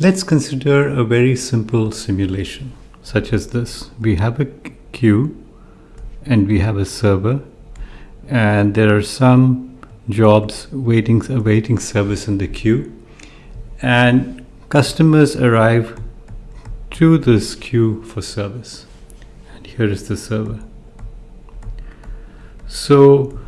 Let's consider a very simple simulation such as this. We have a queue and we have a server and there are some jobs waiting awaiting service in the queue. And customers arrive to this queue for service. And here is the server. So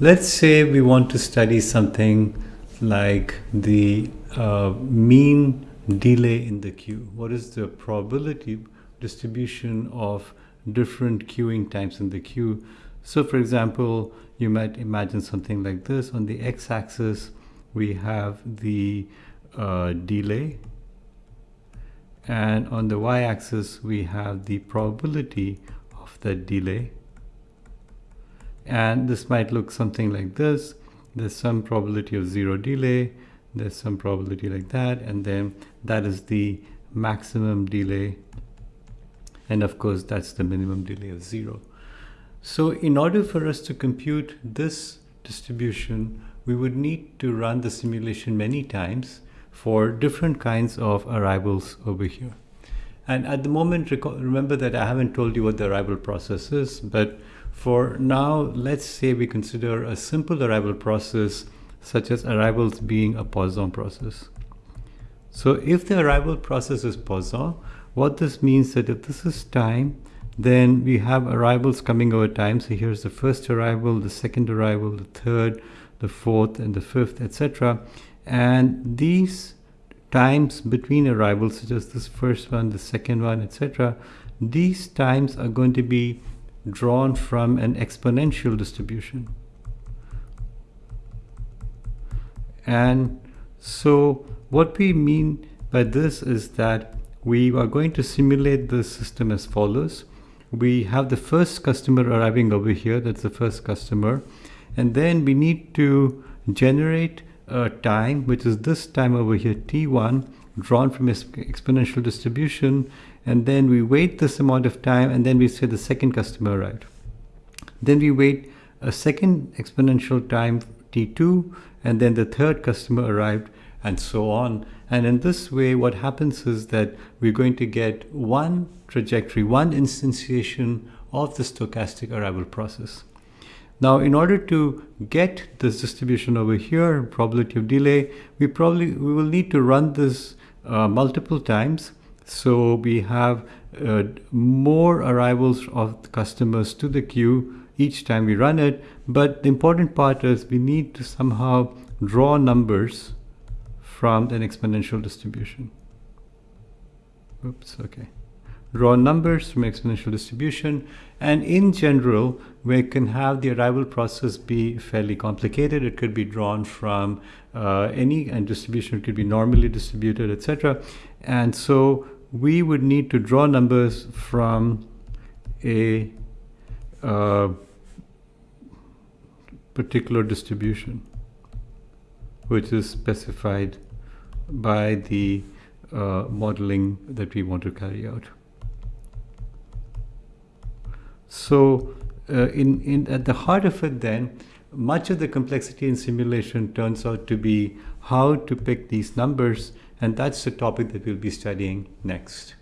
let's say we want to study something like the uh, mean delay in the queue. What is the probability distribution of different queuing times in the queue? So for example you might imagine something like this. On the x-axis we have the uh, delay. And on the y-axis we have the probability of that delay. And this might look something like this. There's some probability of zero delay there's some probability like that and then that is the maximum delay and of course that's the minimum delay of zero so in order for us to compute this distribution we would need to run the simulation many times for different kinds of arrivals over here. And at the moment, remember that I haven't told you what the arrival process is, but for now, let's say we consider a simple arrival process such as arrivals being a Poisson process. So if the arrival process is Poisson, what this means is that if this is time, then we have arrivals coming over time. So here's the first arrival, the second arrival, the third, the fourth, and the fifth, etc and these times between arrivals such as this first one the second one etc these times are going to be drawn from an exponential distribution and so what we mean by this is that we are going to simulate the system as follows. We have the first customer arriving over here that's the first customer. And then we need to generate a time, which is this time over here, t1, drawn from an exponential distribution, and then we wait this amount of time, and then we say the second customer arrived. Then we wait a second exponential time, t2, and then the third customer arrived, and so on. And in this way, what happens is that we're going to get one trajectory, one instantiation of the stochastic arrival process. Now, in order to get this distribution over here, probability of delay, we probably we will need to run this uh, multiple times. So we have uh, more arrivals of customers to the queue each time we run it. But the important part is we need to somehow draw numbers from an exponential distribution. Oops, okay Draw numbers from exponential distribution. And in general, we can have the arrival process be fairly complicated. It could be drawn from uh, any and distribution could be normally distributed, etc. And so we would need to draw numbers from a uh, particular distribution, which is specified by the uh, modeling that we want to carry out. So uh, in, in, at the heart of it then, much of the complexity in simulation turns out to be how to pick these numbers and that's the topic that we'll be studying next.